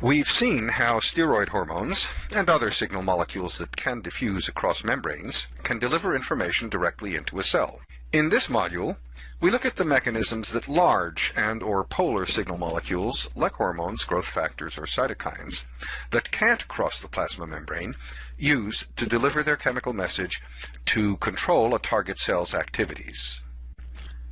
We've seen how steroid hormones and other signal molecules that can diffuse across membranes can deliver information directly into a cell. In this module, we look at the mechanisms that large and or polar signal molecules, like hormones, growth factors, or cytokines, that can't cross the plasma membrane, use to deliver their chemical message to control a target cell's activities.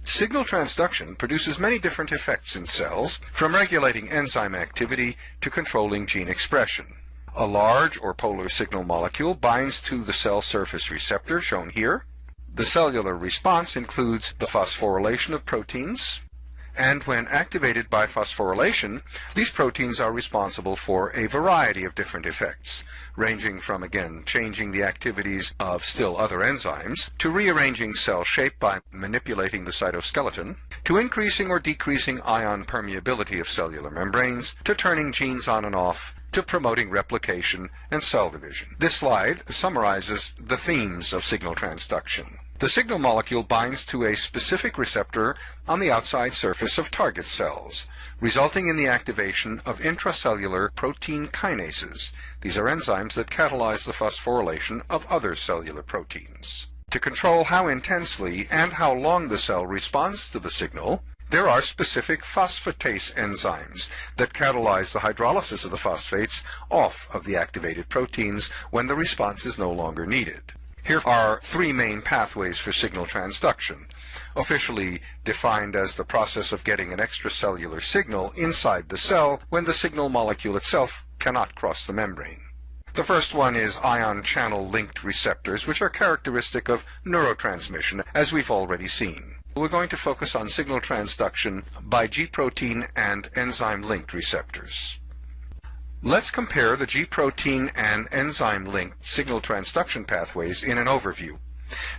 Signal transduction produces many different effects in cells, from regulating enzyme activity to controlling gene expression. A large or polar signal molecule binds to the cell surface receptor, shown here. The cellular response includes the phosphorylation of proteins, and when activated by phosphorylation, these proteins are responsible for a variety of different effects, ranging from, again, changing the activities of still other enzymes, to rearranging cell shape by manipulating the cytoskeleton, to increasing or decreasing ion permeability of cellular membranes, to turning genes on and off, to promoting replication and cell division. This slide summarizes the themes of signal transduction. The signal molecule binds to a specific receptor on the outside surface of target cells, resulting in the activation of intracellular protein kinases. These are enzymes that catalyze the phosphorylation of other cellular proteins. To control how intensely and how long the cell responds to the signal, there are specific phosphatase enzymes that catalyze the hydrolysis of the phosphates off of the activated proteins when the response is no longer needed. Here are three main pathways for signal transduction, officially defined as the process of getting an extracellular signal inside the cell when the signal molecule itself cannot cross the membrane. The first one is ion channel linked receptors, which are characteristic of neurotransmission, as we've already seen. We're going to focus on signal transduction by G-protein and enzyme linked receptors. Let's compare the G-protein and enzyme-linked signal transduction pathways in an overview.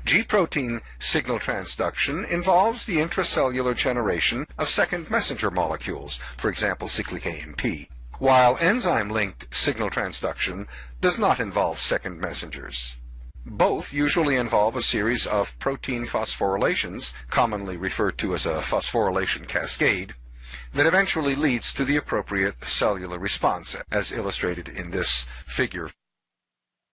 G-protein signal transduction involves the intracellular generation of second messenger molecules, for example cyclic AMP, while enzyme-linked signal transduction does not involve second messengers. Both usually involve a series of protein phosphorylations, commonly referred to as a phosphorylation cascade, that eventually leads to the appropriate cellular response, as illustrated in this figure.